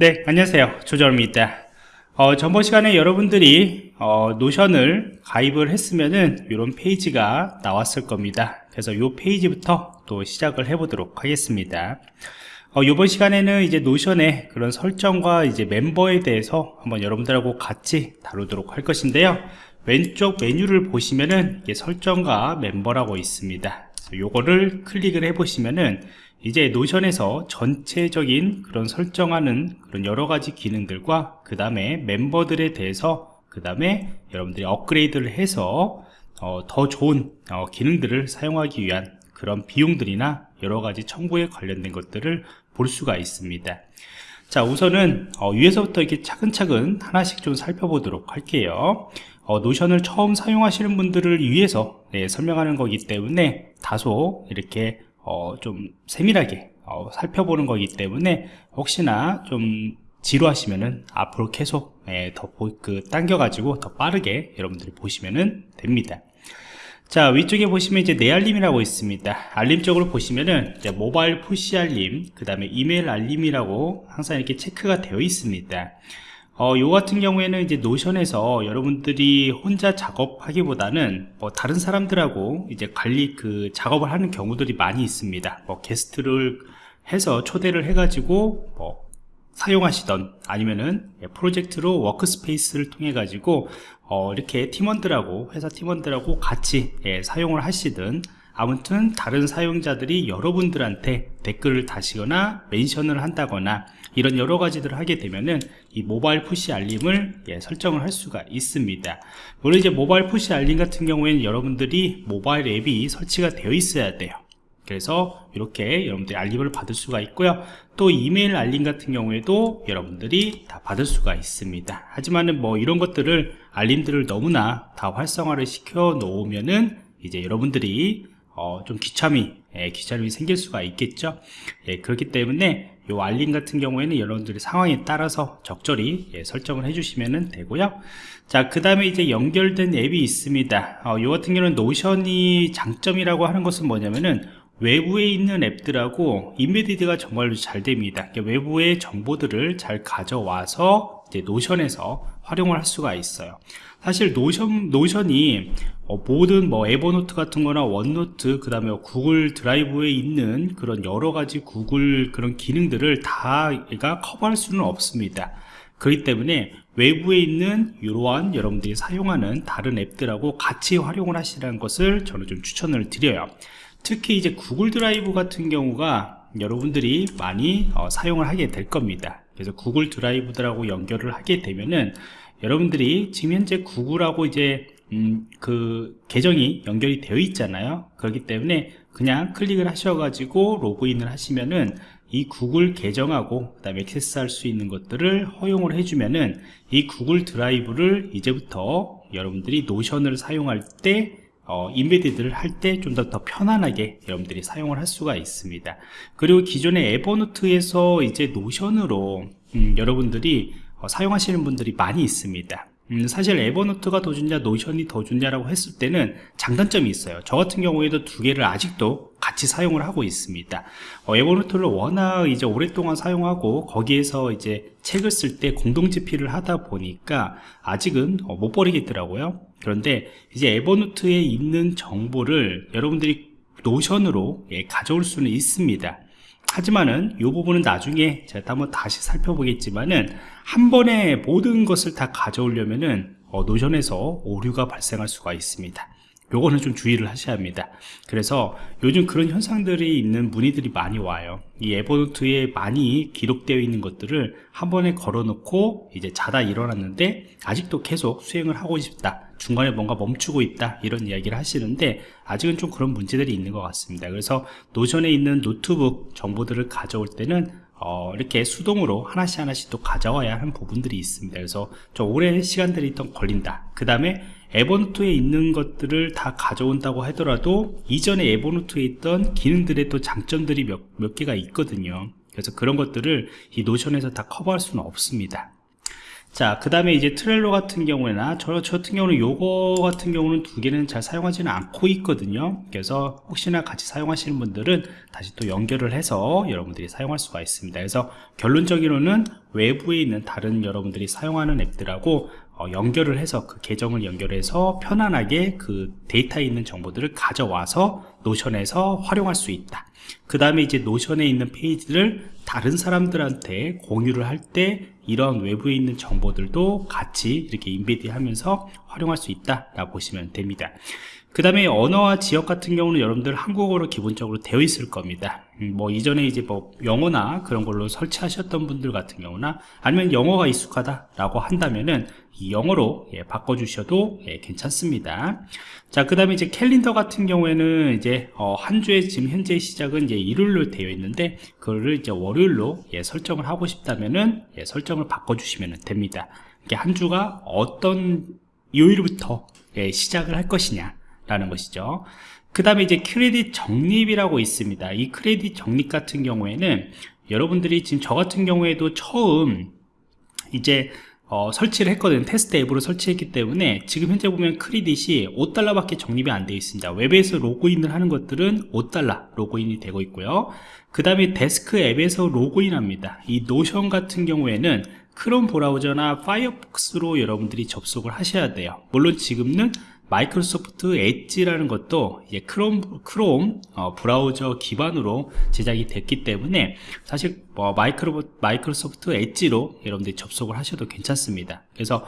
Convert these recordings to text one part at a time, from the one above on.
네, 안녕하세요. 조정입니다. 어, 전번 시간에 여러분들이 어, 노션을 가입을 했으면은 이런 페이지가 나왔을 겁니다. 그래서 이 페이지부터 또 시작을 해 보도록 하겠습니다. 어, 이번 시간에는 이제 노션의 그런 설정과 이제 멤버에 대해서 한번 여러분들하고 같이 다루도록 할 것인데요. 왼쪽 메뉴를 보시면은 이게 설정과 멤버라고 있습니다. 요거를 클릭을 해 보시면은 이제 노션에서 전체적인 그런 설정하는 그런 여러 가지 기능들과 그 다음에 멤버들에 대해서 그 다음에 여러분들이 업그레이드를 해서 어, 더 좋은 어, 기능들을 사용하기 위한 그런 비용들이나 여러 가지 청구에 관련된 것들을 볼 수가 있습니다. 자 우선은 어, 위에서부터 이렇게 차근차근 하나씩 좀 살펴보도록 할게요. 어, 노션을 처음 사용하시는 분들을 위해서 네, 설명하는 거기 때문에 다소 이렇게 어, 좀 세밀하게 어, 살펴보는 거기 때문에 혹시나 좀 지루하시면은 앞으로 계속 예, 더그 당겨 가지고 더 빠르게 여러분들이 보시면은 됩니다. 자 위쪽에 보시면 이제 내 알림이라고 있습니다 알림 쪽으로 보시면은 이제 모바일 푸시 알림 그 다음에 이메일 알림이라고 항상 이렇게 체크가 되어 있습니다 어, 요 같은 경우에는 이제 노션에서 여러분들이 혼자 작업하기보다는 뭐 다른 사람들하고 이제 관리 그 작업을 하는 경우들이 많이 있습니다. 뭐 게스트를 해서 초대를 해가지고 뭐 사용하시던 아니면은 프로젝트로 workspace를 통해 가지고 어, 이렇게 팀원들하고 회사 팀원들하고 같이 예, 사용을 하시든 아무튼 다른 사용자들이 여러분들한테 댓글을 다시거나 mention을 한다거나 이런 여러 가지들을 하게 되면은 이 모바일 푸시 알림을 예, 설정을 할 수가 있습니다. 물론 이제 모바일 푸시 알림 같은 경우에는 여러분들이 모바일 앱이 설치가 되어 있어야 돼요. 그래서 이렇게 여러분들이 알림을 받을 수가 있고요. 또 이메일 알림 같은 경우에도 여러분들이 다 받을 수가 있습니다. 하지만은 뭐 이런 것들을 알림들을 너무나 다 활성화를 시켜 놓으면은 이제 여러분들이 어, 좀 귀참이 예, 귀참이 생길 수가 있겠죠? 예, 그렇기 때문에 이 알림 같은 경우에는 여러분들이 상황에 따라서 적절히 예, 설정을 해주시면 되고요. 자그 다음에 이제 연결된 앱이 있습니다. 어, 이 같은 경우는 노션이 장점이라고 하는 것은 뭐냐면은 외부에 있는 앱들하고 embedded가 정말로 잘 됩니다. 그러니까 외부의 정보들을 잘 가져와서 노션에서 활용을 할 수가 있어요. 사실 노션, 노션이 어, 모든 뭐 에버노트 같은 거나 원노트 그 다음에 구글 드라이브에 있는 그런 여러 가지 구글 그런 기능들을 다 얘가 커버할 수는 없습니다. 그렇기 때문에 외부에 있는 이러한 여러분들이 사용하는 다른 앱들하고 같이 활용을 하시라는 것을 저는 좀 추천을 드려요. 특히 이제 구글 드라이브 같은 경우가 여러분들이 많이 어, 사용을 하게 될 겁니다 그래서 구글 드라이브들하고 연결을 하게 되면은 여러분들이 지금 현재 구글하고 이제 음, 그 계정이 연결이 되어 있잖아요. 그렇기 때문에 그냥 클릭을 하셔가지고 로그인을 하시면은 이 구글 계정하고 그 다음에 액세스할 수 있는 것들을 허용을 해주면은 이 구글 드라이브를 이제부터 여러분들이 노션을 사용할 때 어, embedded를 할 때 좀 더 더 편안하게 여러분들이 사용을 할 수가 있습니다. 그리고 기존의 에버노트에서 이제 노션으로 음, 여러분들이 어, 사용하시는 분들이 많이 있습니다 음, 사실 에버노트가 더 좋냐 노션이 더 좋냐라고 했을 때는 장단점이 있어요. 저 같은 경우에도 두 개를 아직도 같이 사용을 하고 있습니다. 어, 에버노트를 워낙 이제 오랫동안 사용하고 거기에서 이제 책을 쓸 때 공동 집필을 하다 보니까 아직은 어, 못 버리겠더라고요. 그런데 이제 에버노트에 있는 정보를 여러분들이 노션으로 예, 가져올 수는 있습니다 하지만은 이 부분은 나중에 제가 한번 다시 살펴보겠지만은 한 번에 모든 것을 다 가져오려면은 어, 노션에서 오류가 발생할 수가 있습니다. 요거는 좀 주의를 하셔야 합니다. 그래서 요즘 그런 현상들이 있는 문의들이 많이 와요. 이 에버노트에 많이 기록되어 있는 것들을 한 번에 걸어 놓고 이제 자다 일어났는데 아직도 계속 수행을 하고 싶다 중간에 뭔가 멈추고 있다 이런 이야기를 하시는데 아직은 좀 그런 문제들이 있는 것 같습니다. 그래서 노션에 있는 노트북 정보들을 가져올 때는 어, 이렇게 수동으로 하나씩 하나씩 또 가져와야 하는 부분들이 있습니다. 그래서 좀 오랜 시간들이 또 걸린다. 그 다음에 에버노트에 있는 것들을 다 가져온다고 하더라도 이전에 에버노트에 있던 기능들의 또 장점들이 몇, 몇 개가 있거든요. 그래서 그런 것들을 이 노션에서 다 커버할 수는 없습니다 자, 그 다음에 이제 트렐로 같은 경우에나 저, 저 같은 경우는 요거 같은 경우는 두 개는 잘 사용하지는 않고 있거든요. 그래서 혹시나 같이 사용하시는 분들은 다시 또 연결을 해서 여러분들이 사용할 수가 있습니다. 그래서 결론적으로는 외부에 있는 다른 여러분들이 사용하는 앱들하고 어, 연결을 해서 그 계정을 연결해서 편안하게 그 데이터에 있는 정보들을 가져와서 노션에서 활용할 수 있다. 그 다음에 이제 노션에 있는 페이지를 다른 사람들한테 공유를 할 때 이런 외부에 있는 정보들도 같이 이렇게 인베디 하면서 활용할 수 있다 라고 보시면 됩니다 그 다음에 언어와 지역 같은 경우는 여러분들 한국어로 기본적으로 되어 있을 겁니다 음, 뭐 이전에 이제 뭐 영어나 그런 걸로 설치하셨던 분들 같은 경우나 아니면 영어가 익숙하다 라고 한다면은 이 영어로 예, 바꿔주셔도 예, 괜찮습니다. 자 그 다음에 이제 캘린더 같은 경우에는 이제 어, 한 주에 지금 현재 시작은 이제 일요일로 되어 있는데 그거를 이제 월요일로 예, 설정을 하고 싶다면은 예, 설정을 바꿔주시면 됩니다. 이게 한 주가 어떤 요일부터 예, 시작을 할 것이냐 라는 것이죠. 그 다음에 이제 크레딧 적립이라고 있습니다. 이 크레딧 적립 같은 경우에는 여러분들이 지금 저 같은 경우에도 처음 이제 어, 설치를 했거든요 테스트 앱으로 설치했기 때문에 지금 현재 보면 크레딧이 5달러 밖에 적립이 안 되어 있습니다. 웹에서 로그인을 하는 것들은 5달러 로그인이 되고 있고요. 그 다음에 데스크 앱에서 로그인 합니다. 이 노션 같은 경우에는 크롬 브라우저나 파이어폭스로 여러분들이 접속을 하셔야 돼요. 물론 지금은 마이크로소프트 엣지라는 것도 이제 크롬, 크롬 어, 브라우저 기반으로 제작이 됐기 때문에 사실 뭐 마이크로, 마이크로소프트 엣지로 여러분들이 접속을 하셔도 괜찮습니다. 그래서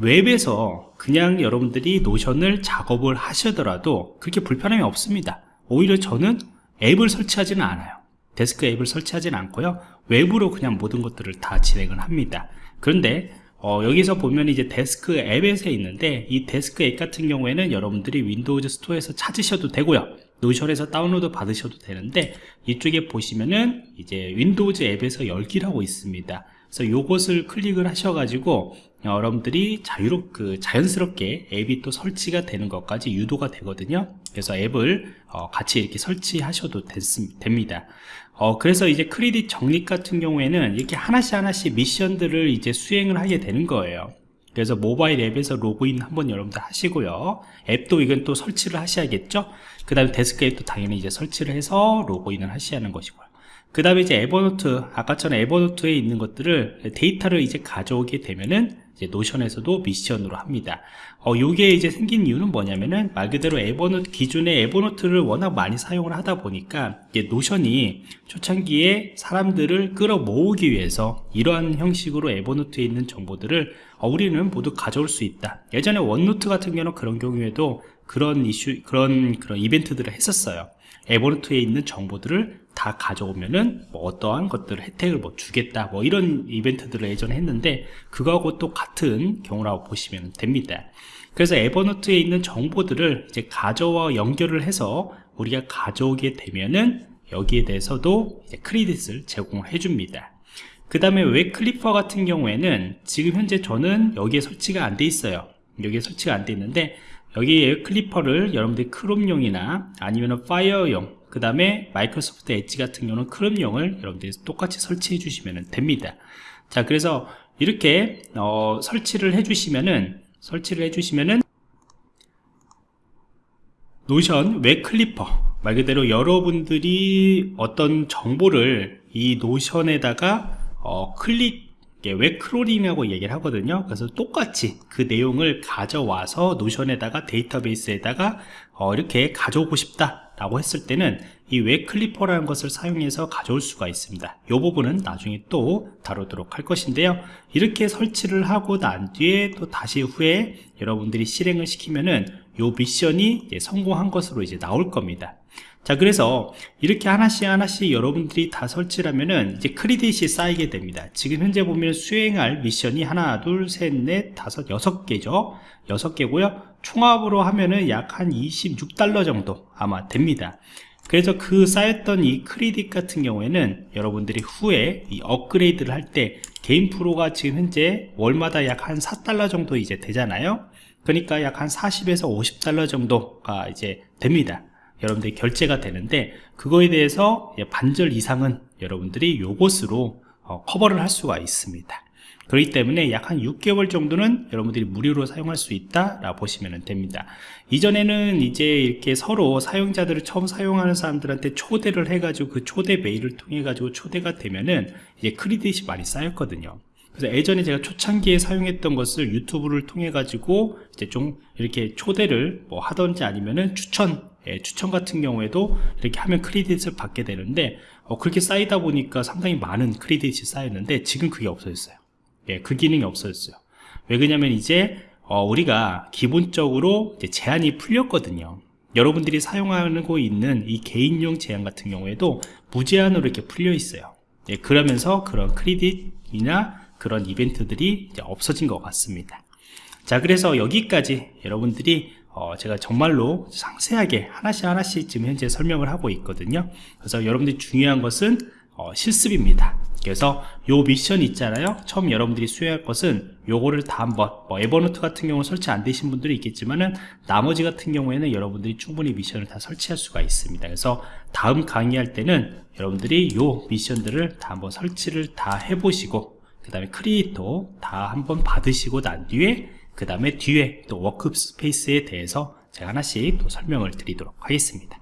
웹에서 그냥 여러분들이 노션을 작업을 하시더라도 그렇게 불편함이 없습니다. 오히려 저는 앱을 설치하지는 않아요 데스크 앱을 설치하지는 않고요. 웹으로 그냥 모든 것들을 다 진행을 합니다. 그런데 어, 여기서 보면 이제 데스크 앱에서 있는데 이 데스크 앱 같은 경우에는 여러분들이 윈도우즈 스토어에서 찾으셔도 되고요 노션에서 다운로드 받으셔도 되는데 이쪽에 보시면은 이제 윈도우즈 앱에서 열기라고 있습니다. 그래서 요것을 클릭을 하셔가지고 여러분들이 자유롭 그 자연스럽게 앱이 또 설치가 되는 것까지 유도가 되거든요. 그래서 앱을 어, 같이 이렇게 설치하셔도 됐, 됩니다. 어, 그래서 이제 크레딧 적립 같은 경우에는 이렇게 하나씩 하나씩 미션들을 이제 수행을 하게 되는 거예요 그래서 모바일 앱에서 로그인 한번 여러분들 하시고요. 앱도 이건 또 설치를 하셔야겠죠? 그 다음에 데스크 앱도 당연히 이제 설치를 해서 로그인을 하셔야 하는 것이고요. 그 다음에 이제 에버노트 아까처럼 에버노트에 있는 것들을 데이터를 이제 가져오게 되면은 이제 노션에서도 미션으로 합니다. 어, 요게 이제 생긴 이유는 뭐냐면은 말 그대로 에버노트 기존의 에버노트를 워낙 많이 사용을 하다 보니까 이제 노션이 초창기에 사람들을 끌어 모으기 위해서 이러한 형식으로 에버노트에 있는 정보들을 어, 우리는 모두 가져올 수 있다. 예전에 원노트 같은 경우는 그런 경우에도 그런 이슈 그런 그런 이벤트들을 했었어요. 에버노트에 있는 정보들을 다 가져오면은 뭐 어떠한 것들 혜택을 뭐 주겠다 뭐 이런 이벤트들을 예전에 했는데 그거하고 또 같은 경우라고 보시면 됩니다. 그래서 에버노트에 있는 정보들을 이제 가져와 연결을 해서 우리가 가져오게 되면은 여기에 대해서도 크레딧을 제공을 해줍니다. 그 다음에 web clipper 같은 경우에는 지금 현재 저는 여기에 설치가 안 돼 있어요. 여기에 설치가 안 돼 있는데 여기 clipper를 여러분들이 크롬용이나 아니면 파이어용 그 다음에 마이크로소프트 엣지 같은 경우는 크롬용을 여러분들이 똑같이 설치해 주시면 됩니다. 자 그래서 이렇게 어, 설치를 해 주시면은 설치를 해 주시면은 노션 web clipper 말 그대로 여러분들이 어떤 정보를 이 노션에다가 어, 클릭 web crawling이라고 얘기를 하거든요. 그래서 똑같이 그 내용을 가져와서 노션에다가 데이터베이스에다가 어, 이렇게 가져오고 싶다 라고 했을 때는 이 web clipper라는 것을 사용해서 가져올 수가 있습니다. 이 부분은 나중에 또 다루도록 할 것인데요. 이렇게 설치를 하고 난 뒤에 또 다시 후에 여러분들이 실행을 시키면은 요 미션이 성공한 것으로 이제 나올 겁니다 자 그래서 이렇게 하나씩 하나씩 여러분들이 다 설치를 하면은 이제 크레딧이 쌓이게 됩니다. 지금 현재 보면 수행할 미션이 하나 둘셋넷 다섯 여섯 개죠? 여섯 개고요. 총합으로 하면은 약 한 26달러 정도 아마 됩니다. 그래서 그 쌓였던 이 크레딧 같은 경우에는 여러분들이 후에 이 업그레이드를 할 때 개인 프로가 지금 현재 월마다 약 한 4달러 정도 이제 되잖아요. 그러니까 약 한 40에서 50달러 정도가 이제 됩니다 여러분들이 결제가 되는데 그거에 대해서 반절 이상은 여러분들이 요것으로 어, 커버를 할 수가 있습니다 그렇기 때문에 약 한 6개월 정도는 여러분들이 무료로 사용할 수 있다라고 보시면 됩니다. 이전에는 이제 이렇게 서로 사용자들을 처음 사용하는 사람들한테 초대를 해가지고 그 초대 메일을 통해 가지고 초대가 되면은 이제 크리딧이 많이 쌓였거든요. 그래서 예전에 제가 초창기에 사용했던 것을 유튜브를 통해 가지고 이제 좀 이렇게 초대를 뭐 하던지 아니면은 추천 예, 추천 같은 경우에도 이렇게 하면 크레딧을 받게 되는데 어, 그렇게 쌓이다 보니까 상당히 많은 크레딧이 쌓였는데 지금 그게 없어졌어요. 예, 그 기능이 없어졌어요. 왜 그러냐면 이제 어, 우리가 기본적으로 제한이 풀렸거든요. 여러분들이 사용하고 있는 이 개인용 제한 같은 경우에도 무제한으로 이렇게 풀려 있어요. 예, 그러면서 그런 크레딧이나 그런 이벤트들이 없어진 것 같습니다. 자 그래서 여기까지 여러분들이 어, 제가 정말로 상세하게 하나씩 하나씩 지금 현재 설명을 하고 있거든요. 그래서 여러분들이 중요한 것은 어, 실습입니다. 그래서 요 미션 있잖아요. 처음 여러분들이 수행할 것은 요거를 다 한번 뭐 에버노트 같은 경우 설치 안 되신 분들이 있겠지만은 나머지 같은 경우에는 여러분들이 충분히 미션을 다 설치할 수가 있습니다. 그래서 다음 강의할 때는 여러분들이 요 미션들을 다 한번 설치를 다 해보시고 그 다음에 크레딧 다 한번 받으시고 난 뒤에 그 다음에 뒤에 또 workspace에 대해서 제가 하나씩 또 설명을 드리도록 하겠습니다